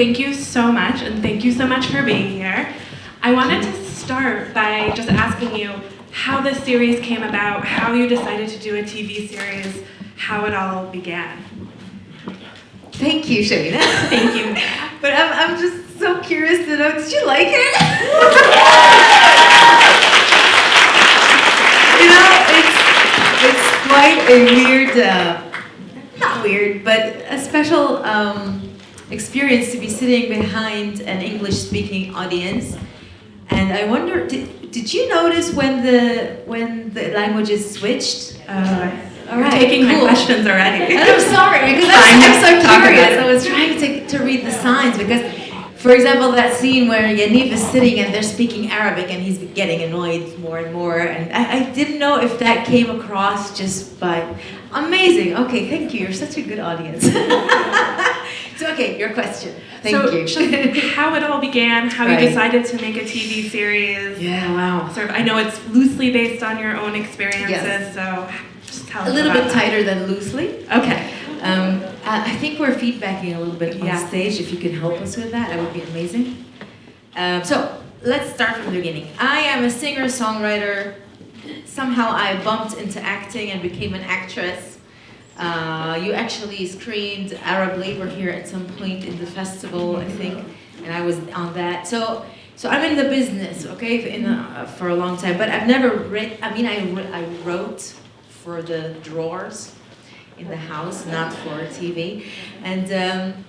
Thank you so much, and thank you so much for being here. I wanted to start by just asking you how this series came about, how you decided to do a TV series, how it all began. Thank you, Shamina. Thank you. but I'm, I'm just so curious to know, did you like it? you know, it's, it's quite a weird, uh, not weird, but a special um, experience to be sitting behind an English-speaking audience. And I wonder, did, did you notice when the when the languages switched? Uh, All you're right, taking my questions already. And I'm sorry because I'm, I'm so curious. I was trying to, to read the signs because, for example, that scene where Yaniv is sitting and they're speaking Arabic and he's getting annoyed more and more, and I, I didn't know if that came across just by amazing. Okay, thank you. You're such a good audience. so okay, your question. Thank so, you. how it all began, how Right. you decided to make a TV series. yeah. Wow. Sort of, I know it's loosely based on your own experiences, Yes. so just tell A little bit that. tighter than loosely. Okay. Um, I think we're feedbacking a little bit on stage. If you could help us with that, that would be amazing. Um, so let's start from the beginning. I am a singer songwriter. Somehow I bumped into acting and became an actress. Uh, you actually screened Arab Labor here at some point in the festival, I think, and I was on that. So, so I'm in the business, okay, in a, for a long time. But I've never read. I mean, I I wrote for the drawers in the house, not for TV. And um,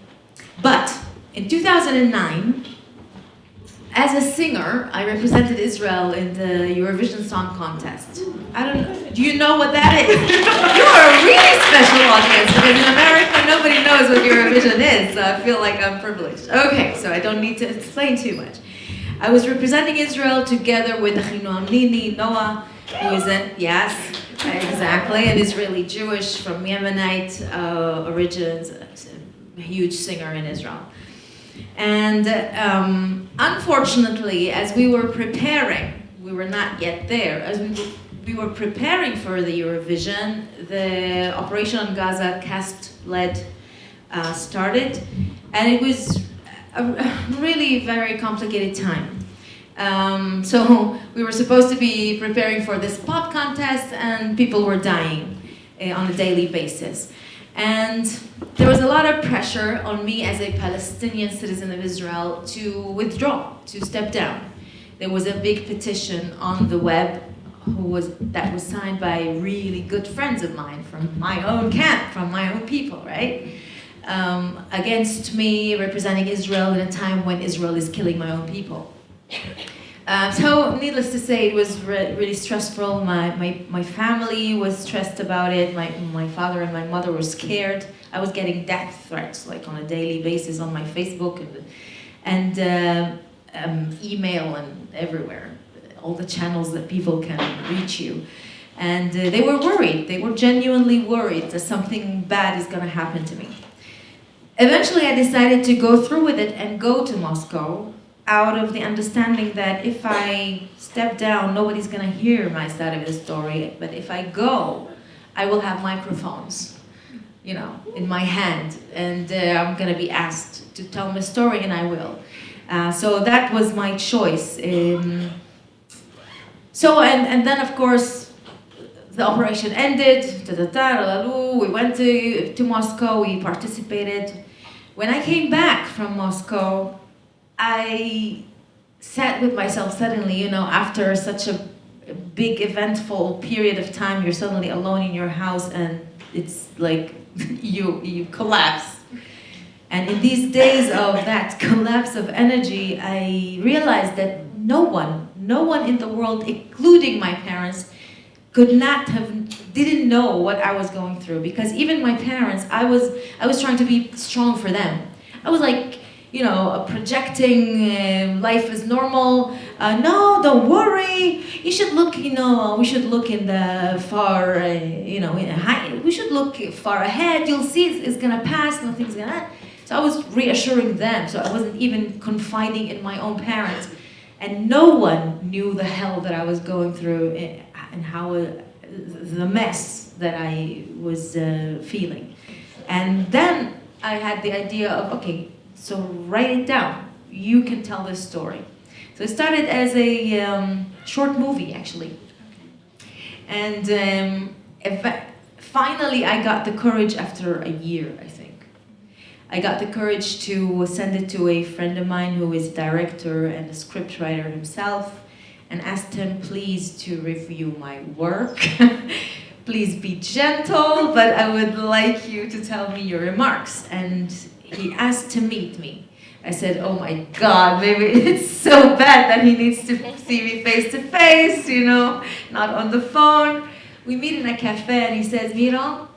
but in 2009, as a singer, I represented Israel in the Eurovision Song Contest. I don't know. Do you know what that is? you are a really special audience because in America nobody knows what Eurovision is. So I feel like I'm privileged. Okay, so I don't need to explain too much. I was representing Israel together with Achinoam Nini, Noa, who is an, yes, exactly, an Israeli Jewish from Yemenite uh, origins, a huge singer in Israel. And um, unfortunately, as we were preparing, we were not yet there, as we were, we were preparing for the Eurovision, the Operation on Gaza Cast Lead uh, started, and it was a really very complicated time. Um, so we were supposed to be preparing for this pop contest, and people were dying uh, on a daily basis. And there was a lot of pressure on me as a Palestinian citizen of Israel to withdraw, to step down. There was a big petition on the web who was, that was signed by really good friends of mine from my own camp, from my own people, right? Um, against me representing Israel in a time when Israel is killing my own people. Um, so, needless to say, it was re- really stressful. My, my, my family was stressed about it. My, my father and my mother were scared. I was getting death threats like on a daily basis on my Facebook and, and uh, um, email and everywhere. All the channels that people can reach you. And uh, they were worried. They were genuinely worried that something bad is going to happen to me. Eventually, I decided to go through with it and go to Moscow out of the understanding that if I step down, nobody's gonna hear my side of the story. But if I go, I will have microphones, you know, in my hand, and uh, I'm gonna be asked to tell my story, and I will. Uh, so that was my choice. Um, so and and then of course the operation ended. Da, da, da. We went to to Moscow. We participated. When I came back from Moscow, I sat with myself suddenly, you know, after such a big eventful period of time, you're suddenly alone in your house and it's like you you collapse. And in these days of that collapse of energy, I realized that no one, no one in the world, including my parents, could not have didn't know what I was going through because even my parents I was I was trying to be strong for them I was like you know uh, projecting uh, life is normal. Uh, no don't worry. You should look you know we should look in the far uh, you know high, we should look far ahead. You'll see it's, it's gonna pass nothing's gonna so I was reassuring them so I wasn't even confiding in my own parents. And no one knew the hell that I was going through eh, and how uh, the mess that I was uh, feeling. And then I had the idea of okay, So write it down. You can tell this story. So it started as a um, short movie, actually. And um, finally, I got the courage after a year, I think. I got the courage to send it to a friend of mine who is a director and a scriptwriter himself and asked him please to review my work. please be gentle, but I would like you to tell me your remarks. And he asked to meet me. I said, oh my God, maybe it's so bad that he needs to see me face to face, you know, not on the phone. We meet in a cafe and he says, Mira,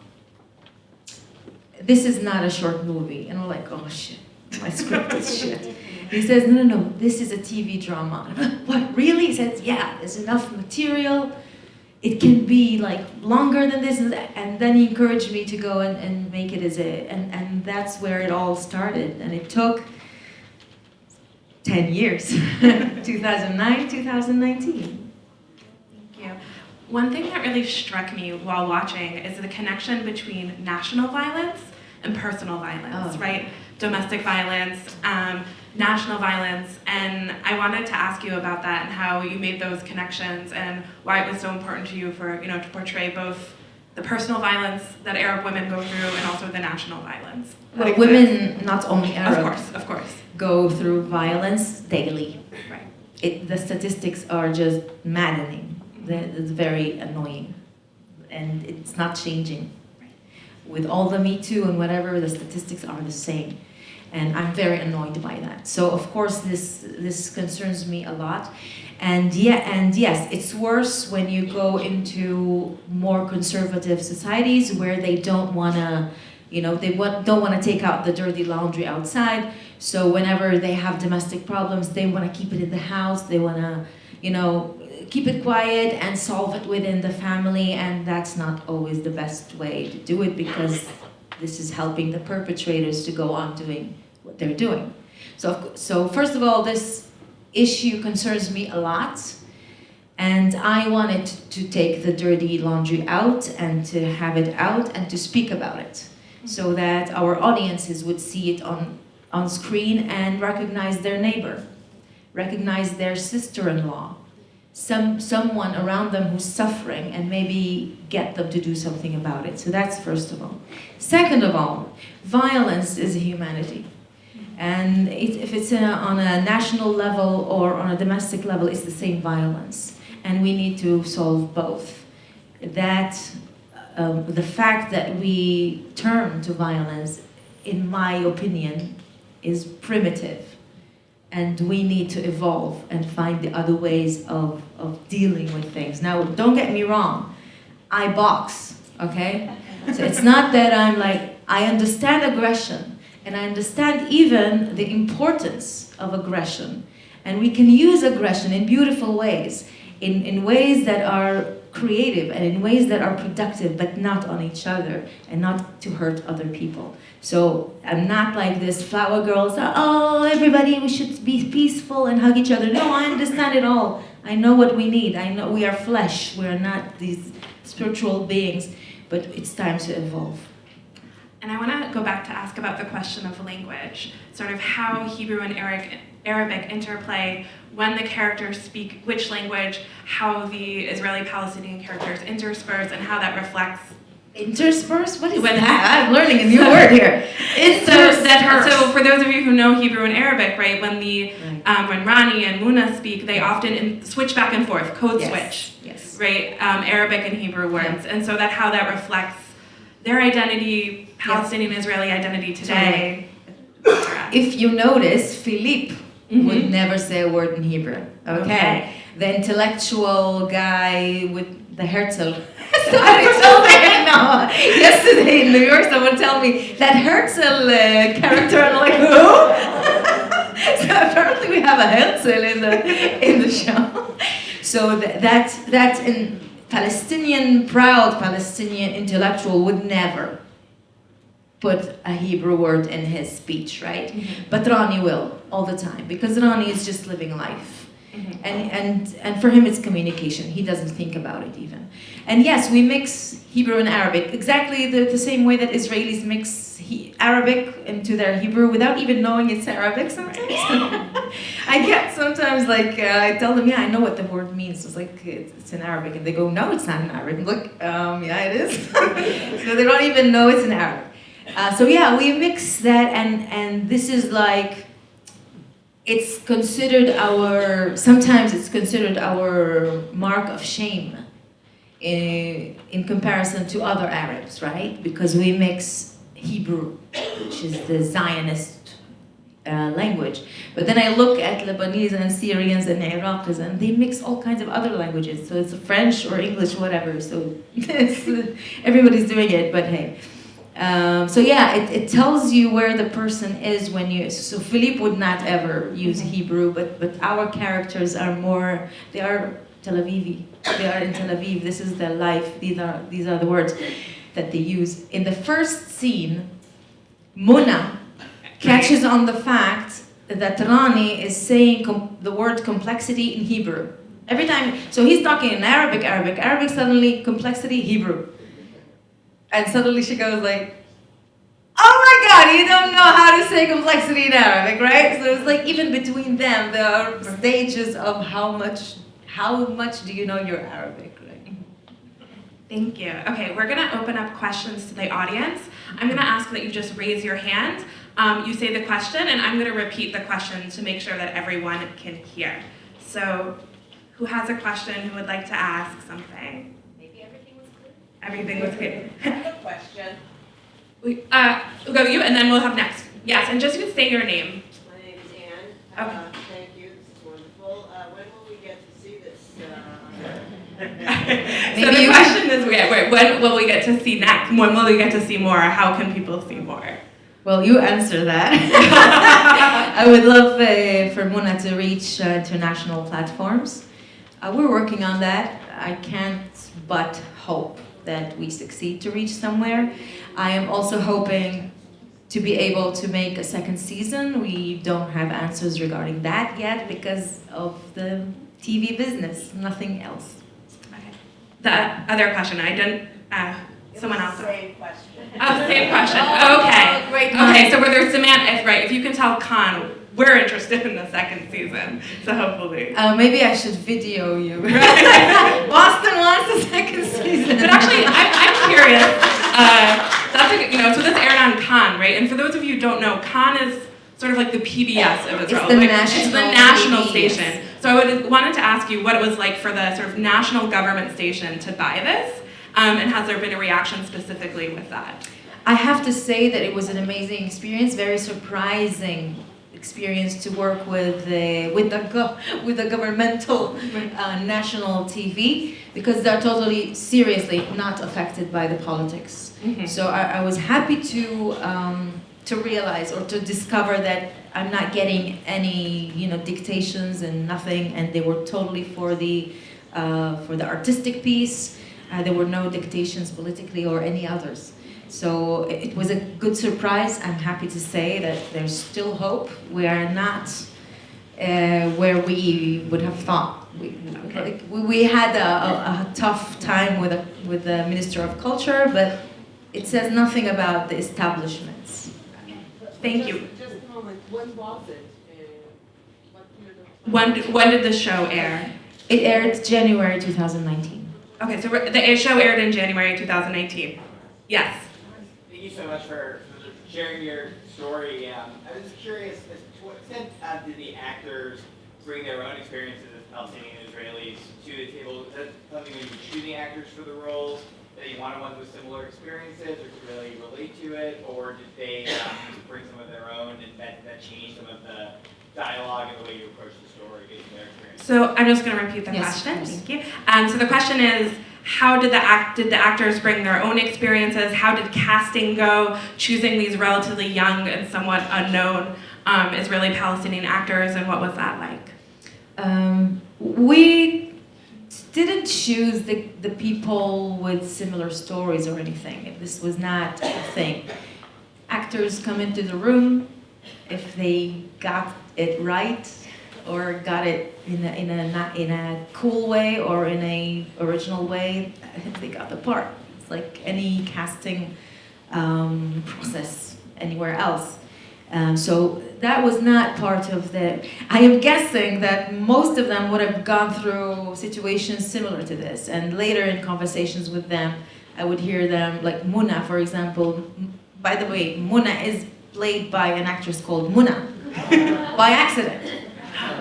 this is not a short movie. And I'm like, oh shit, my script is shit. He says, no, no, no, this is a TV drama. what, really? He says, yeah, there's enough material. It can be like longer than this. And then he encouraged me to go and, and make it as a, and, and that's where it all started. And it took 10 years, 2009, 2019. Thank you. One thing that really struck me while watching is the connection between national violence and personal violence, Oh. right? Domestic violence, um, national violence, and I wanted to ask you about that and how you made those connections and why it was so important to you for you know to portray both the personal violence that Arab women go through and also the national violence. Well, Like women, not only Arab, of course, of course, go through violence daily. right. It, the statistics are just maddening. Mm-hmm. It's very annoying. And it's not changing. With all the Me Too and whatever, the statistics are the same. And I'm very annoyed by that. So of course this this concerns me a lot. And yeah, and yes, it's worse when you go into more conservative societies where they don't wanna, you know, they want, don't wanna take out the dirty laundry outside. So whenever they have domestic problems, they wanna keep it in the house. They wanna, you know, keep it quiet and solve it within the family. And that's not always the best way to do it because this is helping the perpetrators to go on doing what they're doing. So, so first of all, this issue concerns me a lot. And I wanted to take the dirty laundry out and to have it out and to speak about it so mm-hmm. that our audiences would see it on, on screen and recognize their neighbor, recognize their sister-in-law, some, someone around them who's suffering and maybe get them to do something about it. So that's first of all. Second of all, violence is a humanity. And it, if it's a, on a national level or on a domestic level, it's the same violence. And we need to solve both. That, um, the fact that we turn to violence, in my opinion, is primitive. And we need to evolve and find the other ways of, of dealing with things. Now, don't get me wrong, I box, okay? So it's not that I'm like, I understand aggression, and I understand even the importance of aggression. And we can use aggression in beautiful ways, in, in ways that are creative and in ways that are productive, but not on each other and not to hurt other people. So I'm not like this flower girls, oh, everybody, we should be peaceful and hug each other. No, I understand it all. I know what we need. I know we are flesh. We are not these spiritual beings, but it's time to evolve. And I want to go back to ask about the question of language, sort of how Hebrew and Arabic, Arabic interplay when the characters speak which language, how the Israeli-Palestinian characters intersperse, and how that reflects. Intersperse? What is When- that? I'm learning a new word here. So, that, so for those of you who know Hebrew and Arabic, right, when the Right. um, when Rani and Muna speak, they often in, switch back and forth, code Yes. switch. Yes. right? Um, Arabic and Hebrew words, and so that how that reflects their identity, Palestinian Israeli identity today. If you notice, Philippe Mhm. would never say a word in Hebrew. Okay. Okay. The intellectual guy with the Herzl. Somebody told me no. Yesterday in New York, someone told me that Herzl uh, character. I'm like, who? so apparently we have a Herzl in the in the show. So th- that that in Palestinian proud Palestinian intellectual would never put a Hebrew word in his speech, right? But Rani will all the time because Rani is just living life. Mhm. and and and for him it's communication he doesn't think about it even and yes we mix hebrew and arabic exactly the, the same way that israelis mix he, arabic into their hebrew without even knowing it's arabic sometimes. I get sometimes like uh, i tell them yeah i know what the word means. It's like it's, it's in arabic. And they go no it's not in arabic. I'm like um, yeah it is. So they don't even know it's in arabic. Uh, so yeah we mix that and and this is like it's considered our sometimes it's considered our mark of shame in, in comparison to other arabs right because we mix hebrew which is the zionist uh, language but then i look at lebanese and syrians and iraqis and they mix all kinds of other languages so it's french or english whatever so it's, everybody's doing it but hey um, so yeah, it, it tells you where the person is when you. So Philippe would not ever use Hebrew, but but our characters are more. They are Tel Avivi. They are in Tel Aviv. This is their life. These are these are the words that they use in the first scene. Mona catches on the fact that Rani is saying the word complexity in Hebrew every time. So he's talking in Arabic, Arabic, Arabic. Suddenly complexity Hebrew. And suddenly she goes like, oh my god, you don't know how to say complexity in Arabic, right? So it's like even between them, there are stages of how much, how much do you know your Arabic, right? Thank you. Okay, we're gonna open up questions to the audience. I'm gonna ask that you just raise your hand. Um, you say the question, and I'm gonna repeat the question to make sure that everyone can hear. So, who has a question? Who would like to ask something? Maybe everything was clear. Everything was clear. I have a question. We, uh, we'll go you, and then we'll have next. Yes, and just you say your name. My name is Ann. Okay. Uh, so the question is, when will we get to see next? When will we get to see more? How can people see more? Well, you answer that. I would love uh, for Muna to reach uh, international platforms. Uh, we're working on that. I can't but hope that we succeed to reach somewhere. I am also hoping to be able to make a second season. We don't have answers regarding that yet because of the TV business, nothing else. Okay. The other question, I didn't. Uh, someone else. Same question. Oh, same question. Oh, Okay. great Okay, so where there's Samantha, if, right? If you can tell Khan, we're interested in the second season. So hopefully. Uh, maybe I should video you. Boston wants a second season. But actually, I'm, I'm curious. Uh, that's a, you know, so this aired on Khan, right? And for those of you who don't know, Khan is sort of like the PBS of Israel. the Like, national it's the national station. So I would, wanted to ask you what it was like for the sort of national government station to buy this, um, and has there been a reaction specifically with that? I have to say that it was an amazing experience, very surprising experience to work with the with the go, with the governmental uh, national TV because they're totally seriously not affected by the politics. Mhm. So I, I was happy to um, to realize or to discover that I'm not getting any you know dictations and nothing, and they were totally for the uh, for the artistic piece. Uh, there were no dictations politically or any others. So it was a good surprise. I'm happy to say that there's still hope. We are not uh, where we would have thought. We, Okay. we, we had a, a, a tough time with, a, with the Minister of Culture, but it says nothing about the establishments. Thank Just- you. Just a moment, when was it? Uh, what period? When, when did the show air? It aired January 2019. Okay, so the show aired in January 2019. Yes. Thank you so much for for sharing your story. Um, I was curious, as to what extent uh, did the actors bring their own experiences as Palestinian Israelis to the table? Is that something when you were choosing actors for the roles, that you wanted ones with similar experiences or could really relate to it? Or did they um, bring some of their own and that, that changed some of the dialogue and the way you approach the story based on their experience? So I'm just going to repeat the Yes, question. of. Thank you. Um, so the question is, how did the act did the actors bring their own experiences? How did casting go? Choosing these relatively young and somewhat unknown um, Israeli Palestinian actors, and what was that like? Um, we didn't choose the, the people with similar stories or anything. This was not a thing. Actors come into the room, if they got it right, or got it in a, in a not in a cool way or in a original way, they got the part. It's like any casting um, process anywhere else. Um, so that was not part of the. I am guessing that most of them would have gone through situations similar to this, and later in conversations with them, I would hear them like Muna, for example. By the way, Muna is played by an actress called Muna by accident.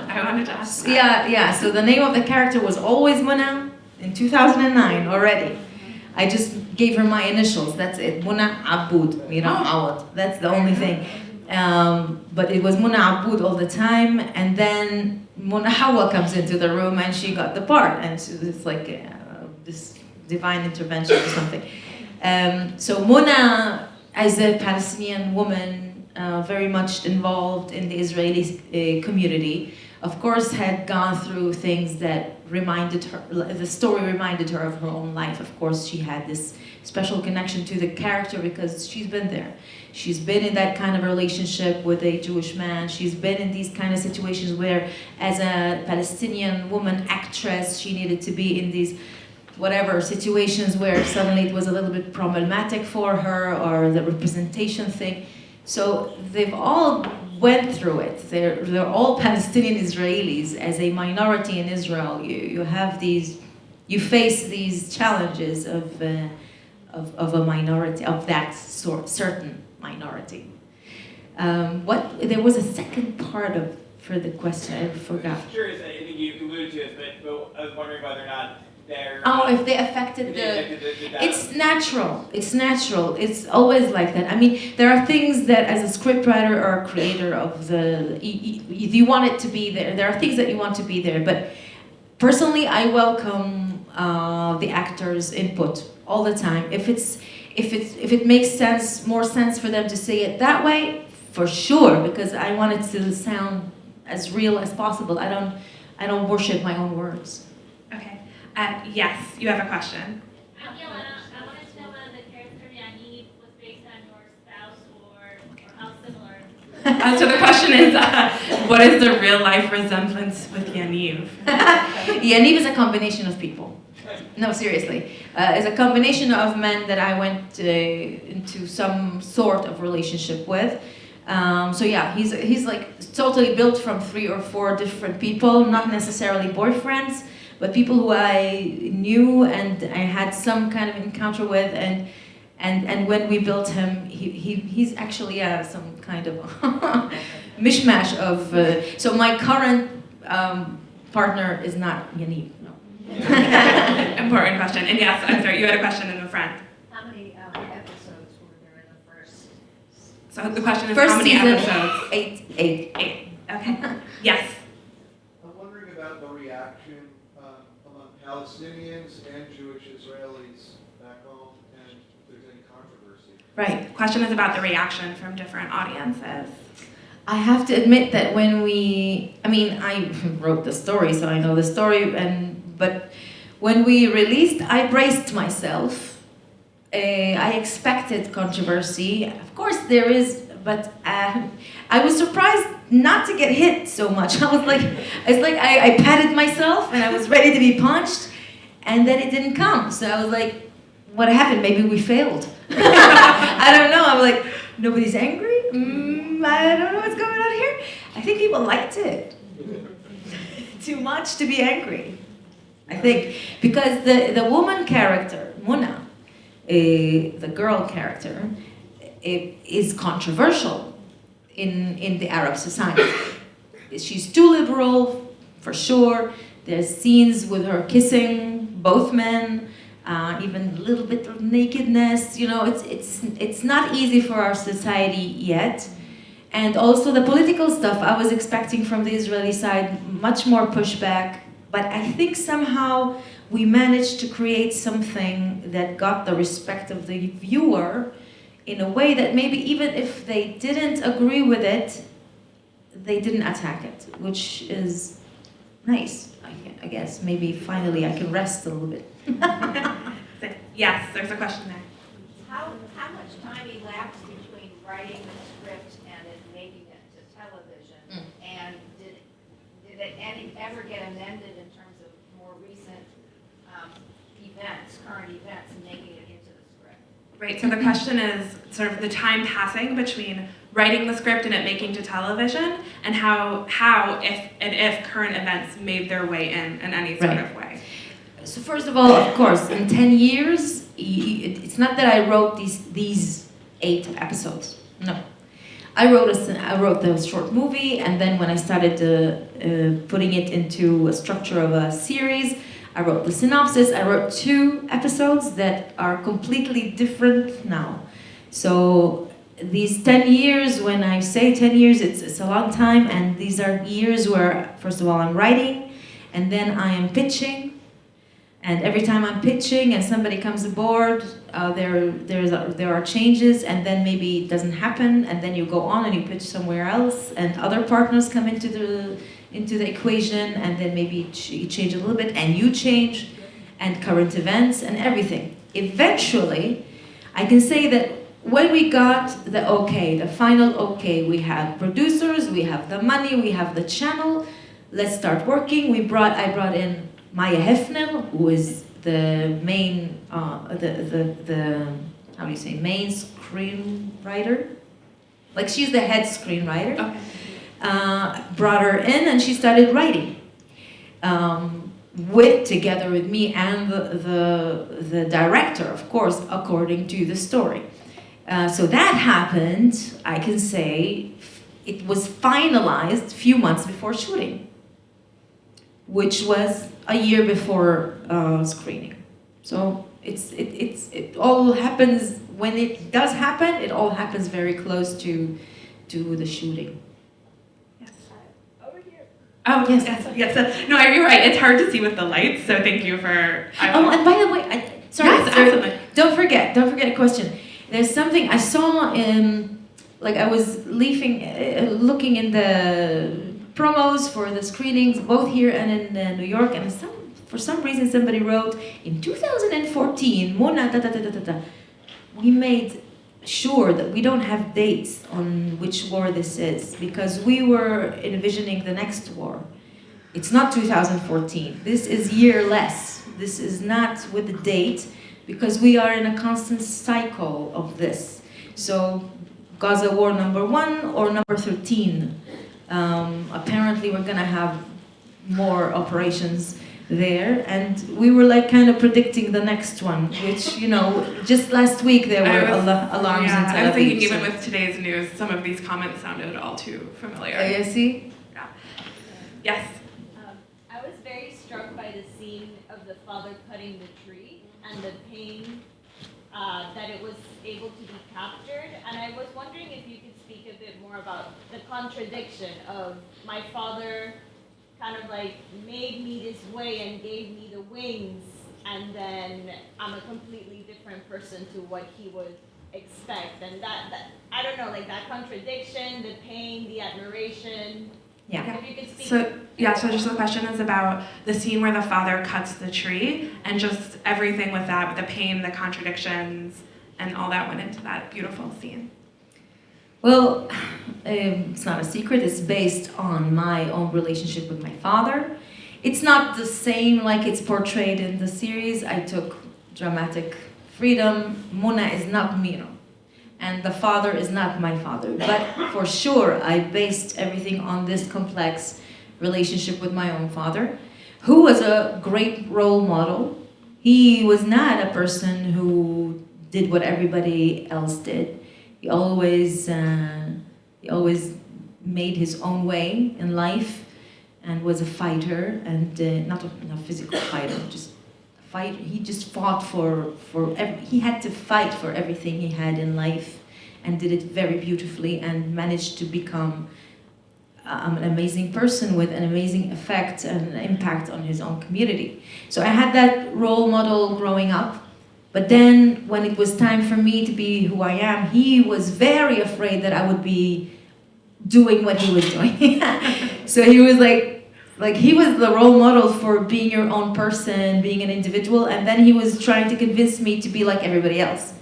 I wanted to ask. that. Yeah, yeah. So the name of the character was always Muna in 2009 already. I just gave her my initials. That's it. Muna Aboud. You know, Awad. That's the only thing. Um, but it was Muna Aboud all the time, and then Muna Hawa comes into the room, and she got the part, and so it's like uh, this divine intervention or something. Um, so Mona, as a Palestinian woman, uh, very much involved in the Israeli uh, community, of course, had gone through things that reminded her. The story reminded her of her own life. Of course, she had this special connection to the character because she's been there. She's been in that kind of relationship with a Jewish man. She's been in these kind of situations where, as a Palestinian woman actress, she needed to be in these whatever situations where suddenly it was a little bit problematic for her or the representation thing. So they've all went through it. They're, they're all Palestinian Israelis. As a minority in Israel, you, you have these, you face these challenges of, uh, of, of a minority, of that sort, certain minority. Um, what, there was a second part of, for the question, I forgot. I'm curious, I think you alluded to but, but I was wondering whether or not Oh, if they affected the, they affected the, the data. It's natural. It's natural. It's always like that. I mean, there are things that, as a scriptwriter or a creator of the, you, you, you want it to be there. There are things that you want to be there. But personally, I welcome uh, the actors' input all the time. If it's, if it's, if it makes sense, more sense for them to say it that way, for sure, because I want it to sound as real as possible. I don't, I don't worship my own words. Okay. Uh, yes, you have a question. Yelena, I wanted to know whether the character Yanni was based on your spouse or, or how similar. Uh, so the question is, uh, what is the real life resemblance with Yaniv? Yaniv is a combination of people. No, seriously. Uh, it's a combination of men that I went uh, into some sort of relationship with. Um, so yeah, he's, he's like totally built from three or four different people, not necessarily boyfriends, but people who I knew and I had some kind of encounter with. And, and, and when we built him, he, he, he's actually uh, some kind of mishmash of. Uh, so my current um, partner is not Yaniv. No. Important question. And yes, I'm sorry, you had a question in the front. How many um, episodes were there in the first? So the question is, First how many season, episodes? eight, eight. Eight. Okay. Yes. I'm wondering about the reaction um, among Palestinians and Jewish Israelis back home, and if there's any controversy. Right. Question is about the reaction from different audiences. I have to admit that when we, I mean, I wrote the story, so I know the story, and but when we released, I braced myself. Uh, I expected controversy. Of course, there is, but uh, I was surprised not to get hit so much. I was like, it's like I, I patted myself and I was ready to be punched, and then it didn't come. So I was like, what happened? Maybe we failed. I don't know. I'm like, nobody's angry. Mm, I don't know what's going on here. I think people liked it too much to be angry. I think because the the woman character Muna, uh, the girl character, eh, is controversial in in the Arab society. She's too liberal, for sure. There's scenes with her kissing both men uh, even a little bit of nakedness. You know, it's it's it's not easy for our society yet. And also the political stuff, I was expecting from the Israeli side much more pushback, but I think somehow we managed to create something that got the respect of the viewer in a way that maybe even if they didn't agree with it, they didn't attack it, which is nice. I, I guess maybe finally I can rest a little bit. Yes, there's a question there. How, how much time elapsed between writing the script and then making it to television? Mm. And did, did did it any, ever get amended in terms of more recent um, events, current events, and making it into the script? Right, so the question is sort of the time passing between writing the script and it making to television, and how, how if and if current events made their way in in any sort Right. of way. So first of all, of course, in 10 years, y- y- it's not that I wrote these, these eight episodes. No. I wrote, a, s- I wrote the short movie, and then when I started uh, uh, putting it into a structure of a series, I wrote the synopsis. I wrote two episodes that are completely different now. So these 10 years, when I say 10 years, it's, it's a long time, and these are years where, first of all, I'm writing, and then I am pitching, and every time I'm pitching and somebody comes aboard, uh, there there's a, there are changes, and then maybe it doesn't happen, and then you go on and you pitch somewhere else, and other partners come into the into the equation, and then maybe you change a little bit, and you change, and current events and everything. Eventually, I can say that when we got the okay, the final okay, we have producers, we have the money, we have the channel. Let's start working. We brought I brought in Maya Hefner, who is the main, uh, the, the, the, how do you say, main screenwriter? Like she's the head screenwriter. Okay. Uh, brought her in and she started writing. Um, with, together with me and the, the, the director, of course, according to the story. Uh, so that happened, I can say, it was finalized a few months before shooting which was a year before uh, screening. So it's it, it's it all happens when it does happen. It all happens very close to to the shooting. Yes. Over here. Oh Yes. yes, yes. No, you're right. It's hard to see with the lights, so thank you for. I- Oh, and by the way, I, sorry, yes, absolutely. don't forget, don't forget a question. There's something I saw in, like I was leafing, uh, looking in the promos for the screenings, both here and in uh, New York, and some, for some reason somebody wrote, in 2014, Mona, da da da da da, we made sure that we don't have dates on which war this is, because we were envisioning the next war. It's not 2014. This is year less. This is not with the date because we are in a constant cycle of this. So Gaza war number one or number 13. Um, apparently we're gonna have more operations there and we were like kind of predicting the next one which you know just last week there were was- ala- alarms yeah, in Tel Aviv, I was thinking Aviv, even so- with today's news, some of these comments sounded all too familiar. Oh, you see Yes. Um, I was very struck by the scene of the father cutting the tree and the pain uh, that it was able to be captured. And I was wondering if you could speak a bit more about the contradiction of my father kind of like made me this way and gave me the wings, and then I'm a completely different person to what he would expect. And that, that I don't know, like that contradiction, the pain, the admiration. yeah If you could speak. So yeah, so just the question is about the scene where the father cuts the tree and just everything with that, with the pain, the contradictions, and all that went into that beautiful scene. Well, um, it's not a secret. It's based on my own relationship with my father. It's not the same like it's portrayed in the series. I took dramatic freedom. Mona is not Mira. And the father is not my father. But for sure, I based everything on this complex relationship with my own father, who was a great role model. He was not a person who did what everybody else did. He always, uh, he always made his own way in life, and was a fighter, and uh, not a, not physical fighter, just a fight. He just fought for for. Every, he had to fight for everything he had in life, and did it very beautifully, and managed to become um, an amazing person with an amazing effect and impact on his own community. So I had that role model growing up. But then when it was time for me to be who I am, he was very afraid that I would be doing what he was doing. so he was like, like he was the role model for being your own person, being an individual, and then he was trying to convince me to be like everybody else.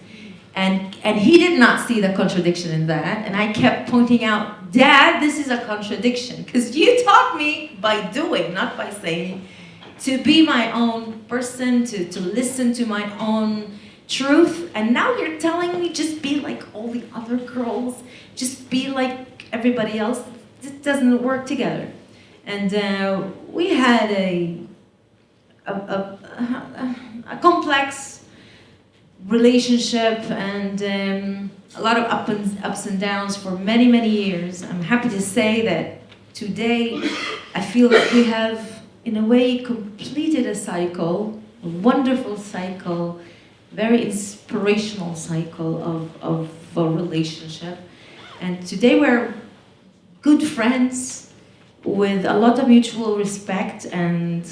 And, and he did not see the contradiction in that. And I kept pointing out, Dad, this is a contradiction. Because you taught me by doing, not by saying, to be my own person, to, to listen to my own truth. And now you're telling me just be like all the other girls, just be like everybody else. It doesn't work together. And uh, we had a, a, a, a, complex relationship and um, a lot of up and, ups and downs for many, many years. I'm happy to say that today I feel that we have, in a way, completed a cycle, a wonderful cycle, very inspirational cycle of, of a relationship. And today we're good friends with a lot of mutual respect and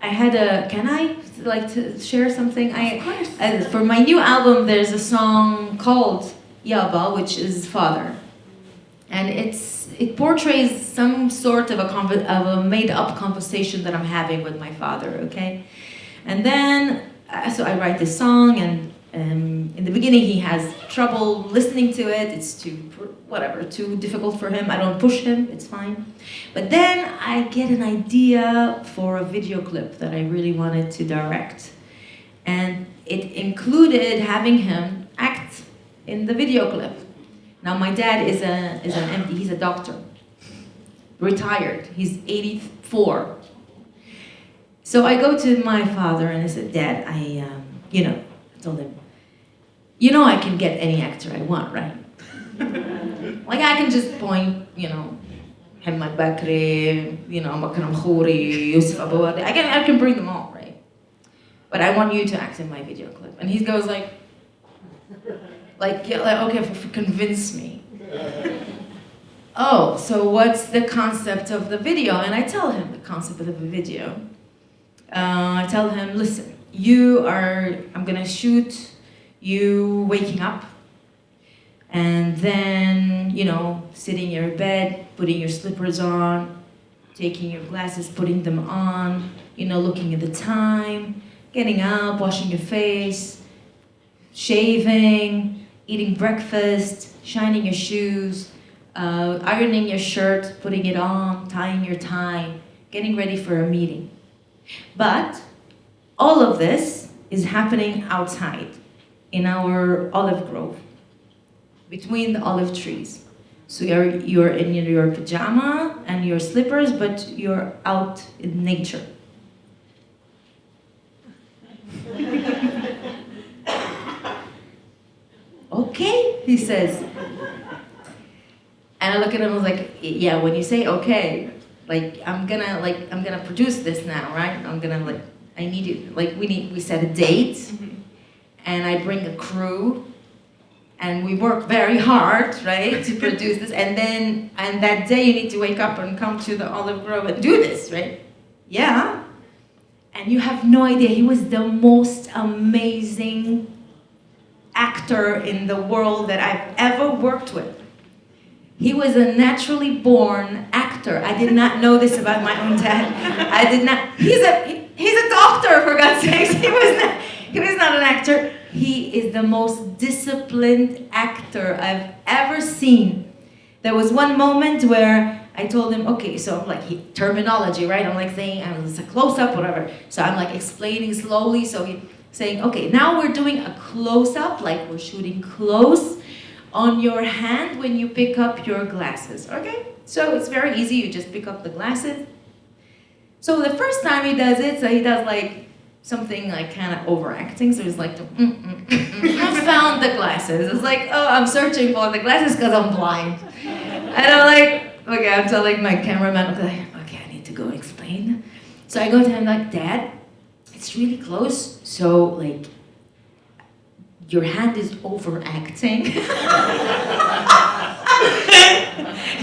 I had a, can I like to share something? I, Of course. uh, for my new album, there's a song called Yaba, which is father. And it's, it portrays some sort of a, of a made-up conversation that I'm having with my father, okay? And then, uh, so I write this song, and um, in the beginning he has trouble listening to it. It's too, whatever, too difficult for him. I don't push him, it's fine. But then I get an idea for a video clip that I really wanted to direct. And it included having him act in the video clip. Now my dad is a is an MD, he's a doctor. Retired. He's 84. So I go to my father and I said, Dad, I um, you know, I told him, you know I can get any actor I want, right? like I can just point, you know, Hamad Bakri, you know, Makram Khouri, Yusuf Abu-Warda. I can, I can bring them all, right? But I want you to act in my video clip. And he goes like, like, yeah, like okay, convince me. oh, so what's the concept of the video? And I tell him the concept of the video. Uh, I tell him, listen, you are, I'm gonna shoot you waking up and then, you know, sitting in your bed, putting your slippers on, taking your glasses, putting them on, you know, looking at the time, getting up, washing your face, shaving, eating breakfast, shining your shoes, uh, ironing your shirt, putting it on, tying your tie, getting ready for a meeting. But all of this is happening outside in our olive grove between the olive trees. So you're, you're in your pajama and your slippers, but you're out in nature. Okay, he says. And I look at him and I was like, yeah, when you say okay, like I'm gonna like I'm gonna produce this now, right? I'm gonna like I need it like we need we set a date mm-hmm. and I bring a crew and we work very hard, right, to produce this. And then, and that day you need to wake up and come to the olive grove and do this, right? Yeah. And you have no idea, he was the most amazing actor in the world that I've ever worked with. He was a naturally born actor. I did not know this about my own dad. I did not, he's a, he- he's a doctor, for God's sakes. He was not, he was not an actor. He is the most disciplined actor I've ever seen. There was one moment where I told him, okay, so I'm like, he, terminology, right? I'm like saying, um, it's a close up, whatever. So I'm like explaining slowly. So he's saying, okay, now we're doing a close up, like we're shooting close on your hand when you pick up your glasses, okay? So it's very easy, you just pick up the glasses. So the first time he does it, so he does like something like kind of overacting. So he's like, mm, mm, mm, mm, I found the glasses. It's like, oh, I'm searching for the glasses because I'm blind. And I'm like, okay, I'm telling my cameraman, okay, okay, I need to go explain. So I go to him like, Dad, it's really close. So like, your hand is overacting. he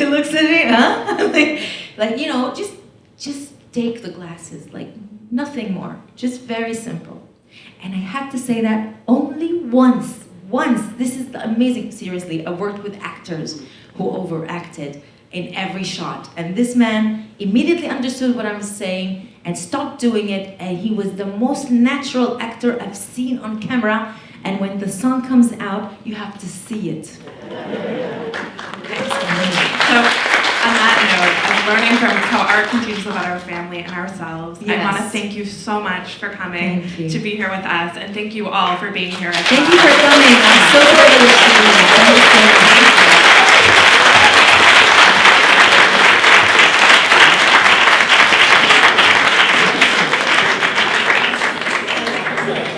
looks at me, huh? like, like, you know, just just take the glasses, like nothing more. Just very simple. And I had to say that only once. Once. This is amazing. Seriously, I worked with actors who overacted in every shot. And this man immediately understood what I was saying and stopped doing it. And he was the most natural actor I've seen on camera. And when the sun comes out, you have to see it. So, on that note, of learning from how art can teach us about our family and ourselves, I want to thank you so much for coming to be here with us, and thank you all for being here. Thank well. you for coming. I'm so privileged to be here.